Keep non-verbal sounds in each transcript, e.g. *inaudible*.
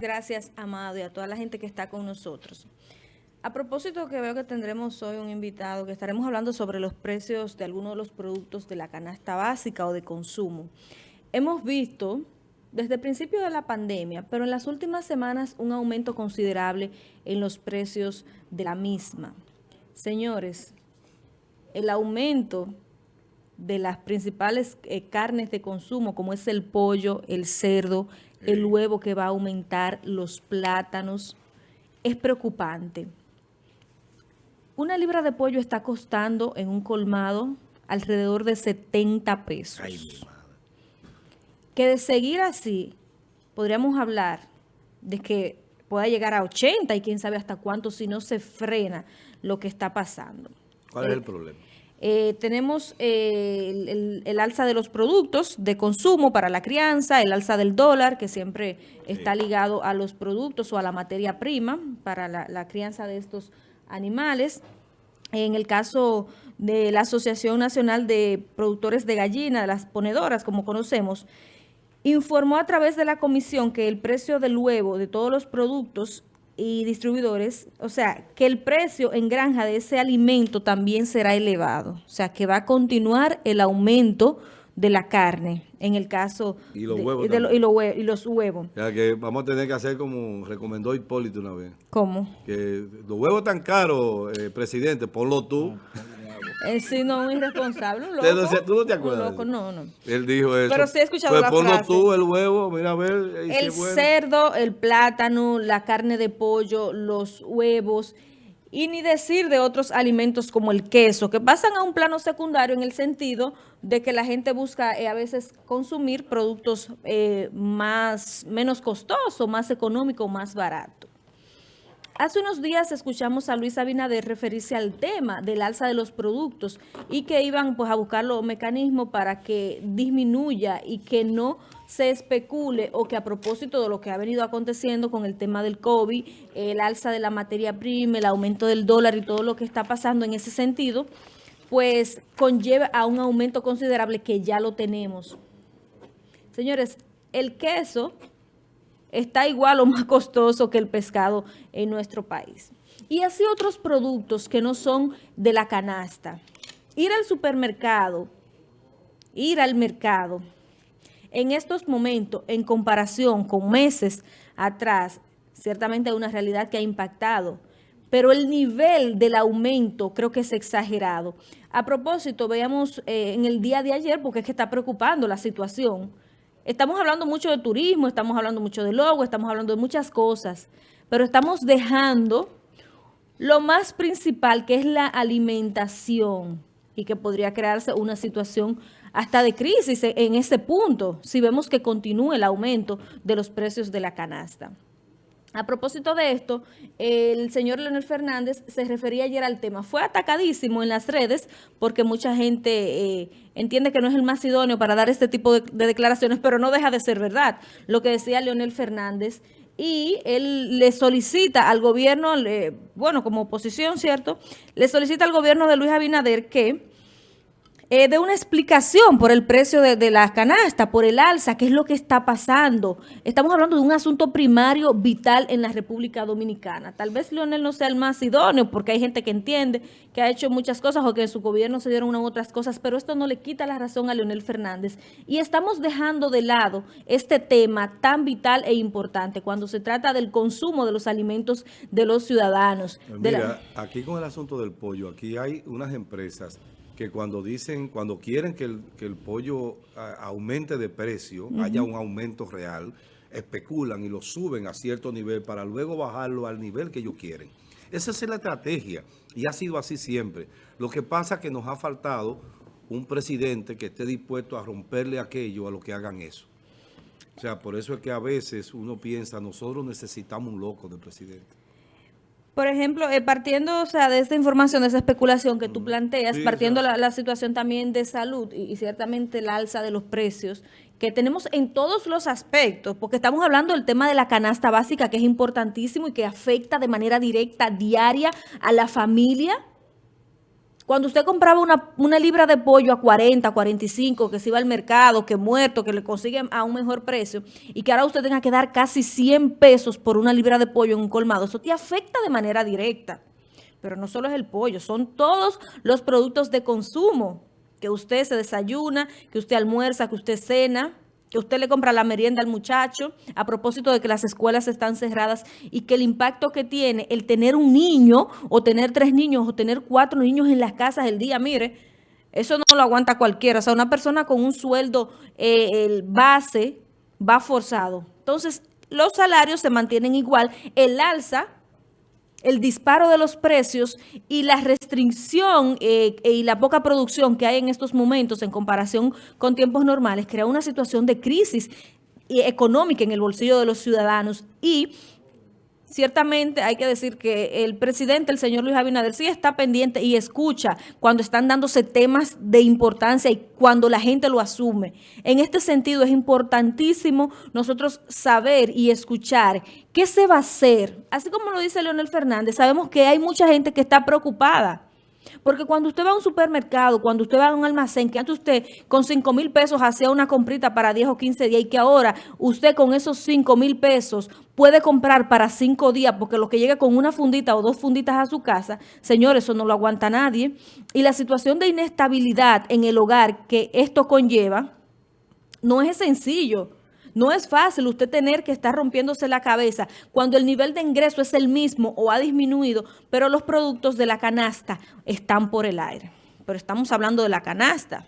gracias, Amado, y a toda la gente que está con nosotros. A propósito que veo que tendremos hoy un invitado, que estaremos hablando sobre los precios de algunos de los productos de la canasta básica o de consumo. Hemos visto desde el principio de la pandemia, pero en las últimas semanas un aumento considerable en los precios de la misma. Señores, el aumento de las principales eh, carnes de consumo, como es el pollo, el cerdo, el huevo que va a aumentar, los plátanos, es preocupante. Una libra de pollo está costando en un colmado alrededor de 70 pesos. Que de seguir así, podríamos hablar de que pueda llegar a 80 y quién sabe hasta cuánto si no se frena lo que está pasando. ¿Cuál es el problema? Eh, tenemos eh, el, alza de los productos de consumo para la crianza, el alza del dólar, que siempre está ligado a los productos o a la materia prima para la crianza de estos animales. En el caso de la Asociación Nacional de Productores de Gallina, de las ponedoras, como conocemos, informó a través de la comisión que el precio del huevo de todos los productos y distribuidores, o sea, que el precio en granja de ese alimento también será elevado. O sea, que va a continuar el aumento de la carne, en el caso y los de, huevos y, los huevos. O sea, que vamos a tener que hacer como recomendó Hipólito una vez. ¿Cómo? Que los huevos tan caros, eh, presidente, ponlo tú. Eh, sí, no, un irresponsable, un *laughs* loco. ¿Tú no te acuerdas? loco, no, no. Él dijo eso. Pero sí he escuchado pues la ponlo tú el huevo, mira a ver. El cerdo, el plátano, la carne de pollo, los huevos y ni decir de otros alimentos como el queso, que pasan a un plano secundario en el sentido de que la gente busca eh, a veces consumir productos eh, más menos costosos, más económicos, más baratos. Hace unos días escuchamos a Luis Abinader referirse al tema del alza de los productos y que iban pues, a buscar los mecanismos para que disminuya y que no se especule o que a propósito de lo que ha venido aconteciendo con el tema del COVID, el alza de la materia prima, el aumento del dólar y todo lo que está pasando en ese sentido, pues conlleva a un aumento considerable que ya lo tenemos. Señores, el queso está igual o más costoso que el pescado en nuestro país. Y así otros productos que no son de la canasta. Ir al supermercado, ir al mercado, en estos momentos, en comparación con meses atrás, ciertamente hay una realidad que ha impactado, pero el nivel del aumento creo que es exagerado. A propósito, veamos eh, en el día de ayer, porque es que está preocupando la situación, Estamos hablando mucho de turismo, estamos hablando mucho de logo, estamos hablando de muchas cosas, pero estamos dejando lo más principal que es la alimentación y que podría crearse una situación hasta de crisis en ese punto si vemos que continúa el aumento de los precios de la canasta. A propósito de esto, el señor Leonel Fernández se refería ayer al tema. Fue atacadísimo en las redes porque mucha gente eh, entiende que no es el más idóneo para dar este tipo de, declaraciones, pero no deja de ser verdad lo que decía Leonel Fernández. Y él le solicita al gobierno, bueno, como oposición, ¿cierto? Le solicita al gobierno de Luis Abinader que eh, de una explicación por el precio de, de, la canasta, por el alza, qué es lo que está pasando. Estamos hablando de un asunto primario vital en la República Dominicana. Tal vez Leonel no sea el más idóneo porque hay gente que entiende que ha hecho muchas cosas o que en su gobierno se dieron unas u otras cosas, pero esto no le quita la razón a Leonel Fernández. Y estamos dejando de lado este tema tan vital e importante cuando se trata del consumo de los alimentos de los ciudadanos. Mira, aquí con el asunto del pollo, aquí hay unas empresas que cuando dicen, cuando quieren que el, que el pollo aumente de precio, haya un aumento real, especulan y lo suben a cierto nivel para luego bajarlo al nivel que ellos quieren. Esa es la estrategia y ha sido así siempre. Lo que pasa es que nos ha faltado un presidente que esté dispuesto a romperle aquello a los que hagan eso. O sea, por eso es que a veces uno piensa, nosotros necesitamos un loco de presidente. Por ejemplo, eh, partiendo o sea, de esta información, de esa especulación que tú planteas, partiendo la, la, situación también de salud y, ciertamente el alza de los precios que tenemos en todos los aspectos, porque estamos hablando del tema de la canasta básica, que es importantísimo y que afecta de manera directa, diaria, a la familia. Cuando usted compraba una, una, libra de pollo a 40, 45, que se iba al mercado, que muerto, que le consiguen a un mejor precio, y que ahora usted tenga que dar casi 100 pesos por una libra de pollo en un colmado, eso te afecta de manera directa. Pero no solo es el pollo, son todos los productos de consumo que usted se desayuna, que usted almuerza, que usted cena, que usted le compra la merienda al muchacho, a propósito de que las escuelas están cerradas y que el impacto que tiene el tener un niño o tener tres niños o tener cuatro niños en las casas el día, mire, eso no lo aguanta cualquiera. O sea, una persona con un sueldo eh, el base va forzado. Entonces, los salarios se mantienen igual. El alza el disparo de los precios y la restricción eh, y la poca producción que hay en estos momentos en comparación con tiempos normales crea una situación de crisis económica en el bolsillo de los ciudadanos. Y ciertamente hay que decir que el presidente, el señor Luis Abinader, sí está pendiente y escucha cuando están dándose temas de importancia y cuando la gente lo asume. En este sentido es importantísimo nosotros saber y escuchar qué se va a hacer. Así como lo dice Leonel Fernández, sabemos que hay mucha gente que está preocupada porque cuando usted va a un supermercado, cuando usted va a un almacén, que antes usted con 5 mil pesos hacía una comprita para 10 o 15 días y que ahora usted con esos 5 mil pesos puede comprar para 5 días porque lo que llega con una fundita o dos funditas a su casa, señores, eso no lo aguanta nadie. Y la situación de inestabilidad en el hogar que esto conlleva no es sencillo. No es fácil usted tener que estar rompiéndose la cabeza cuando el nivel de ingreso es el mismo o ha disminuido, pero los productos de la canasta están por el aire. Pero estamos hablando de la canasta.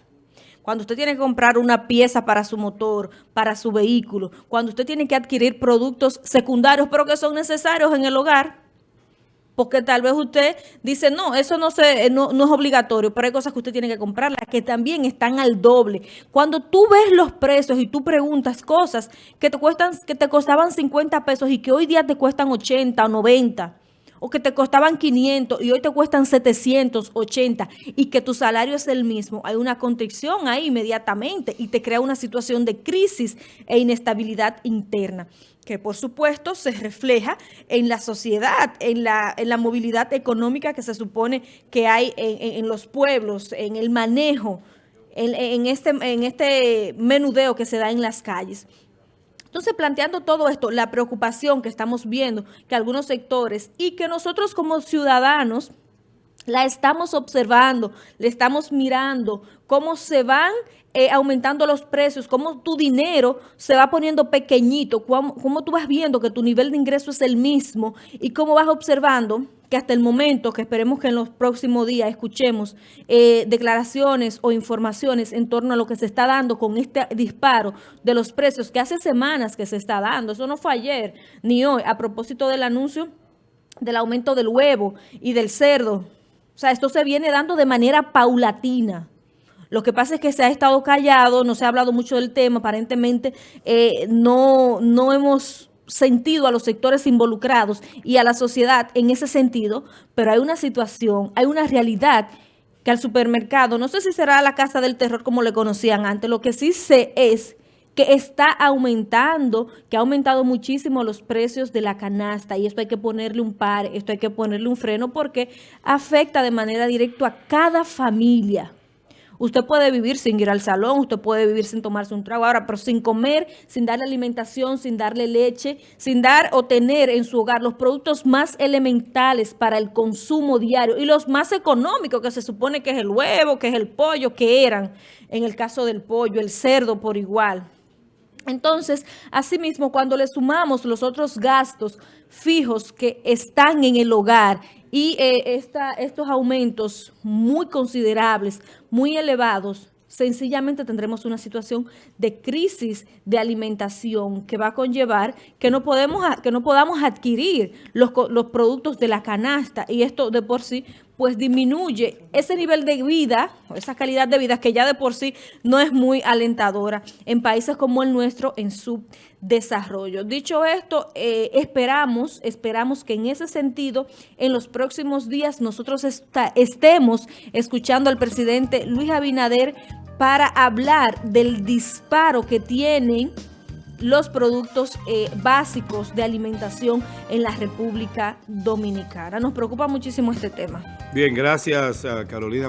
Cuando usted tiene que comprar una pieza para su motor, para su vehículo, cuando usted tiene que adquirir productos secundarios, pero que son necesarios en el hogar, porque tal vez usted dice, no, eso no, se, no, es obligatorio, pero hay cosas que usted tiene que comprarlas que también están al doble. Cuando tú ves los precios y tú preguntas cosas que te, cuestan, que te costaban 50 pesos y que hoy día te cuestan 80 o 90, o que te costaban 500 y hoy te cuestan 780 y que tu salario es el mismo, hay una constricción ahí inmediatamente y te crea una situación de crisis e inestabilidad interna que por supuesto se refleja en la sociedad, en la, en la movilidad económica que se supone que hay en, los pueblos, en el manejo, en, este, en este menudeo que se da en las calles. Entonces, planteando todo esto, la preocupación que estamos viendo que algunos sectores y que nosotros como ciudadanos la estamos observando, le estamos mirando cómo se van eh, aumentando los precios, cómo tu dinero se va poniendo pequeñito, cómo, cómo, tú vas viendo que tu nivel de ingreso es el mismo y cómo vas observando que hasta el momento, que esperemos que en los próximos días escuchemos eh, declaraciones o informaciones en torno a lo que se está dando con este disparo de los precios que hace semanas que se está dando. Eso no fue ayer ni hoy, a propósito del anuncio del aumento del huevo y del cerdo. Sea, esto se viene dando de manera paulatina. Lo que pasa es que se ha estado callado, no se ha hablado mucho del tema, aparentemente eh, no, no hemos sentido a los sectores involucrados y a la sociedad en ese sentido, pero hay una situación, hay una realidad que al supermercado, no sé si será la casa del terror como le conocían antes, lo que sí sé es que está aumentando, que ha aumentado muchísimo los precios de la canasta y esto hay que ponerle un par, esto hay que ponerle un freno porque afecta de manera directa a cada familia. Usted puede vivir sin ir al salón, usted puede vivir sin tomarse un trago ahora, pero sin comer, sin darle alimentación, sin darle leche, sin dar o tener en su hogar los productos más elementales para el consumo diario y los más económicos, que se supone que es el huevo, que es el pollo, que eran, en el caso del pollo, el cerdo por igual. Entonces, asimismo, cuando le sumamos los otros gastos fijos que están en el hogar y eh, estos aumentos muy considerables, muy elevados, sencillamente tendremos una situación de crisis de alimentación que va a conllevar que no, podemos, que no podamos adquirir los, los productos de la canasta. Y esto de por sí pues disminuye ese nivel de vida, esa calidad de vida que ya de por sí no es muy alentadora en países como el nuestro en su desarrollo. Dicho esto, eh, esperamos, esperamos que en ese sentido, en los próximos días nosotros estemos escuchando al presidente Luis Abinader para hablar del disparo que tienen los productos eh, básicos de alimentación en la República Dominicana. Nos preocupa muchísimo este tema. Bien, gracias Carolina.